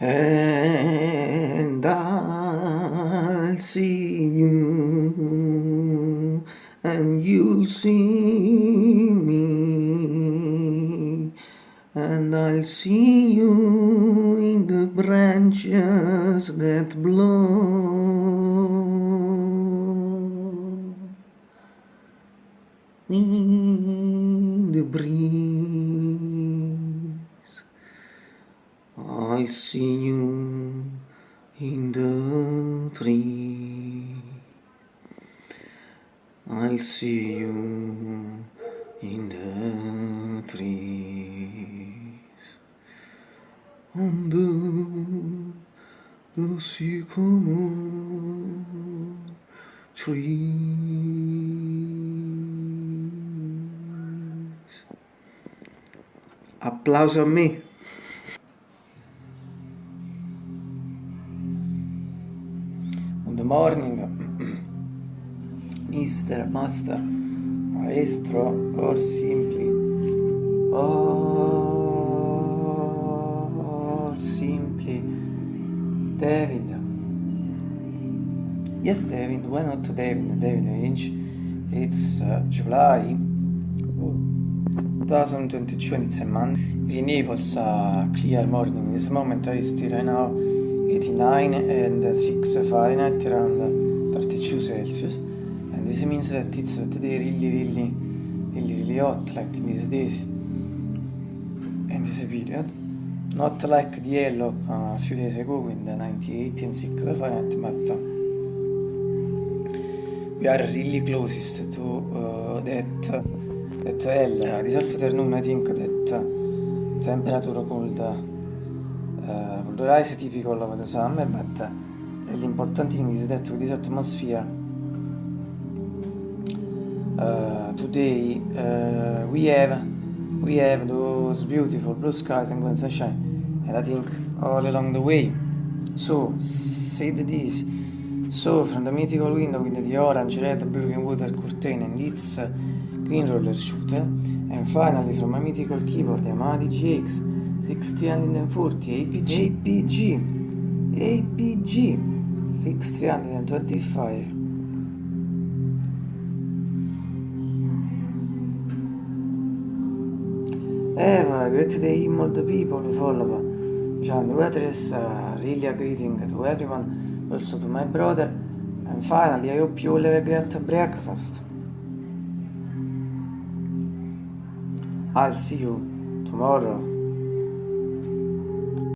and I'll see you and you'll see me and I'll see you in the branches that blow in the breeze. I'll see you in the tree. I'll see you in the trees. On the, the sycamore trees. Applauso a me. Morning, Mr. Master, Maestro, or simply, or simply, David. Yes, David, why not David? David Lynch. It's uh, July 2022 and it's a month. In Naples, uh, clear morning. This moment I still right 89 and 6 Fahrenheit around 32 Celsius. And this means that it's today really, really, really, really hot like in these days and this period. Not like the yellow uh, a few days ago with the 98 and 6 Fahrenheit, but uh, we are really closest to uh, that that L. This afternoon I think that temperature could uh, could rise typical of the summer, but uh, the important thing is that with this atmosphere uh, today uh, we have we have those beautiful blue skies and golden sunshine, and I think all along the way. So said this. So from the mythical window with the orange, red, blue water curtain and its green roller shooter, and finally from a mythical keyboard Yamaha GX 6340 APG APG APG 6325 Have a great day all the people who follow John address, uh, really a greeting to everyone, also to my brother, and finally I hope you all have a great breakfast. I'll see you tomorrow.